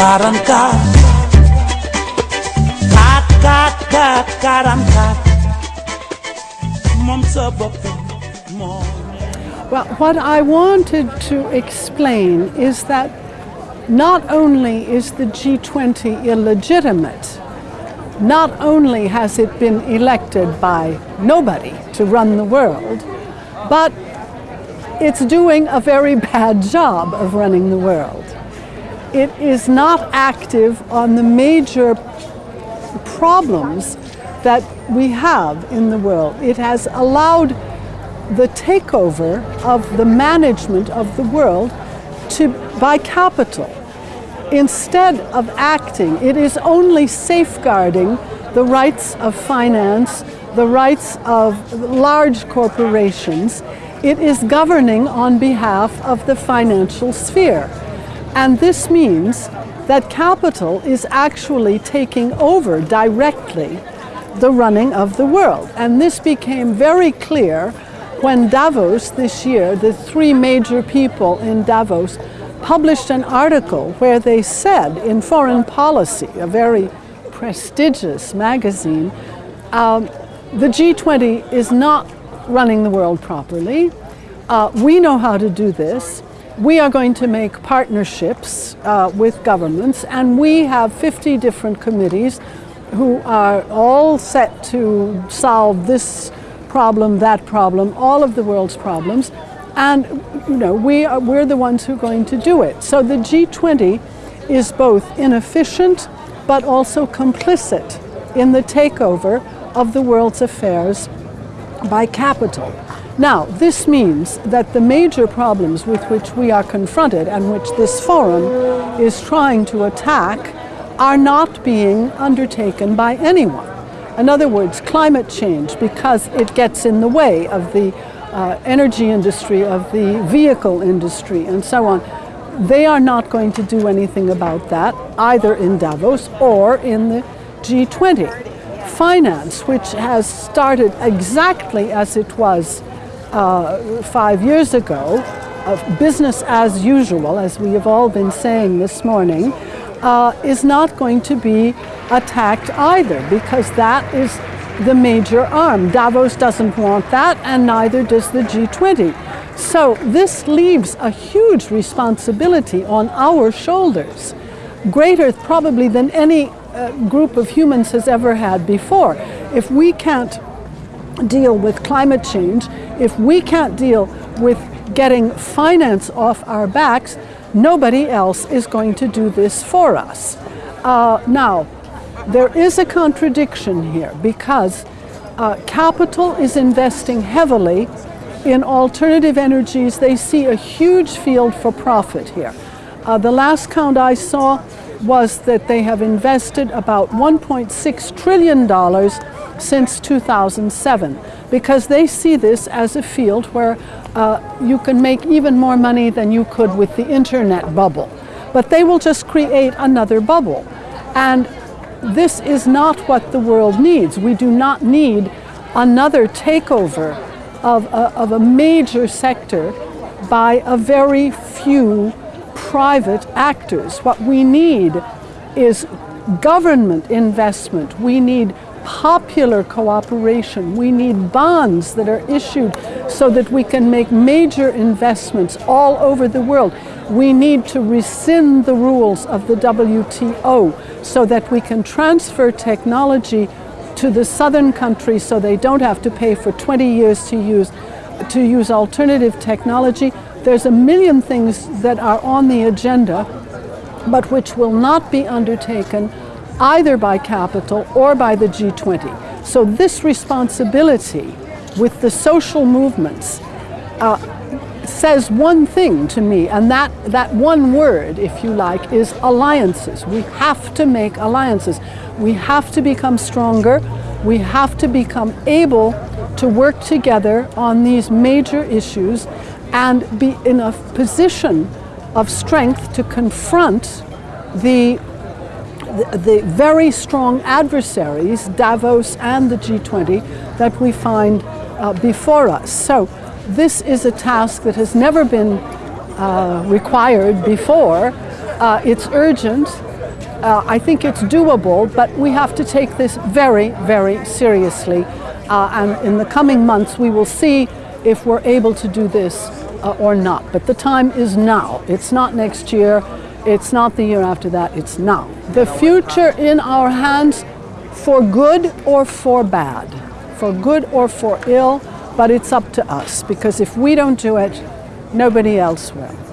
44 44 44 moom sa bopp moo Well, what I wanted to explain is that not only is the G20 illegitimate, not only has it been elected by nobody to run the world, but it's doing a very bad job of running the world. It is not active on the major problems that we have in the world. It has allowed the takeover of the management of the world to, by capital. Instead of acting, it is only safeguarding the rights of finance, the rights of large corporations. It is governing on behalf of the financial sphere. And this means that capital is actually taking over directly the running of the world. And this became very clear when Davos this year, the three major people in Davos, published an article where they said in Foreign Policy, a very prestigious magazine, um, the G20 is not running the world properly. Uh, we know how to do this. We are going to make partnerships uh, with governments, and we have 50 different committees who are all set to solve this problem, that problem, all of the world's problems. And you know, we are, we're the ones who are going to do it. So the G20 is both inefficient but also complicit in the takeover of the world's affairs by capital. Now, this means that the major problems with which we are confronted and which this forum is trying to attack are not being undertaken by anyone. In other words, climate change, because it gets in the way of the uh, energy industry, of the vehicle industry, and so on, they are not going to do anything about that, either in Davos or in the G20. Finance, which has started exactly as it was uh, five years ago, of business as usual, as we have all been saying this morning, uh, is not going to be attacked either because that is the major arm. Davos doesn't want that and neither does the G20. So this leaves a huge responsibility on our shoulders, greater probably than any uh, group of humans has ever had before. If we can't deal with climate change, if we can't deal with getting finance off our backs, nobody else is going to do this for us. Uh, now, there is a contradiction here because uh, capital is investing heavily in alternative energies. They see a huge field for profit here. Uh, the last count I saw was that they have invested about $1.6 trillion since 2007 because they see this as a field where uh, you can make even more money than you could with the internet bubble. But they will just create another bubble. And this is not what the world needs. We do not need another takeover of a, of a major sector by a very few private actors. What we need is government investment. We need popular cooperation. We need bonds that are issued so that we can make major investments all over the world. We need to rescind the rules of the WTO so that we can transfer technology to the southern countries so they don't have to pay for 20 years to use, to use alternative technology. There's a million things that are on the agenda but which will not be undertaken either by capital or by the G20. So this responsibility with the social movements uh, says one thing to me, and that, that one word, if you like, is alliances. We have to make alliances. We have to become stronger. We have to become able to work together on these major issues and be in a position of strength to confront the the, very strong adversaries, Davos and the G20, that we find uh, before us. So this is a task that has never been uh, required before. Uh, it's urgent Uh, I think it's doable, but we have to take this very, very seriously. Uh, and in the coming months, we will see if we're able to do this uh, or not. But the time is now. It's not next year. It's not the year after that. It's now. The future in our hands for good or for bad, for good or for ill, but it's up to us because if we don't do it, nobody else will.